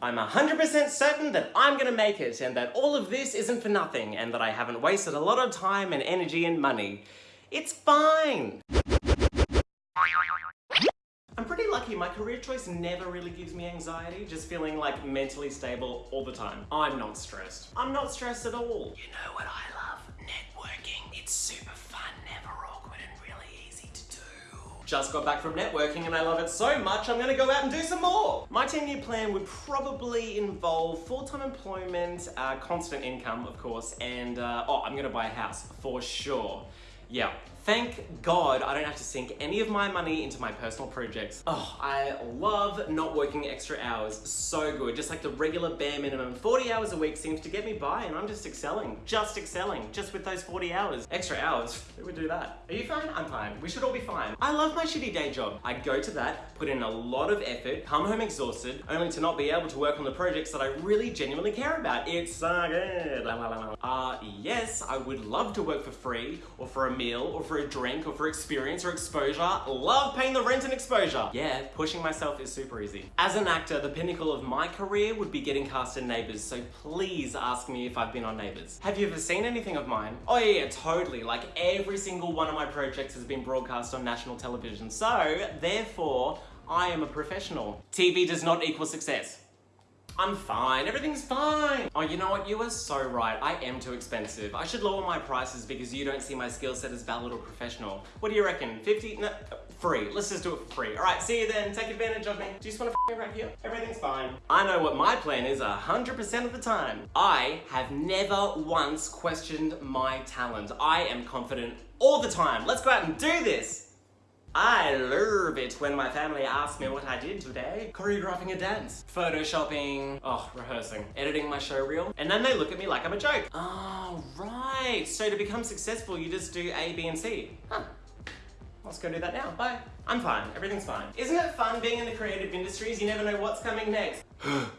I'm 100% certain that I'm gonna make it and that all of this isn't for nothing and that I haven't wasted a lot of time and energy and money. It's fine. I'm pretty lucky, my career choice never really gives me anxiety, just feeling like mentally stable all the time. I'm not stressed. I'm not stressed at all. You know what I love? Networking. It's super Just got back from networking and I love it so much I'm gonna go out and do some more. My 10 year plan would probably involve full-time employment, uh, constant income of course, and uh, oh, I'm gonna buy a house for sure. Yeah, Thank God I don't have to sink any of my money into my personal projects. Oh, I love not working extra hours. So good. Just like the regular bare minimum. 40 hours a week seems to get me by and I'm just excelling. Just excelling. Just with those 40 hours. Extra hours. Who would do that? Are you fine? I'm fine. We should all be fine. I love my shitty day job. I go to that, put in a lot of effort, come home exhausted, only to not be able to work on the projects that I really genuinely care about. It's so good. Uh, yes, I would love to work for free or for a meal or for a drink or for experience or exposure. Love paying the rent and exposure. Yeah, pushing myself is super easy. As an actor, the pinnacle of my career would be getting cast in Neighbours, so please ask me if I've been on Neighbours. Have you ever seen anything of mine? Oh yeah, yeah, totally. Like every single one of my projects has been broadcast on national television, so therefore, I am a professional. TV does not equal success. I'm fine, everything's fine. Oh, you know what? You are so right. I am too expensive. I should lower my prices because you don't see my skill set as valid or professional. What do you reckon? 50? No, free. Let's just do it for free. All right, see you then. Take advantage of me. Do you just want to me right here? Everything's fine. I know what my plan is 100% of the time. I have never once questioned my talent. I am confident all the time. Let's go out and do this. I love it when my family asks me what I did today. Choreographing a dance, photoshopping, oh, rehearsing, editing my show reel, and then they look at me like I'm a joke. Oh, right. So to become successful, you just do A, B, and C. Huh. Let's go do that now. Bye. I'm fine. Everything's fine. Isn't it fun being in the creative industries? You never know what's coming next.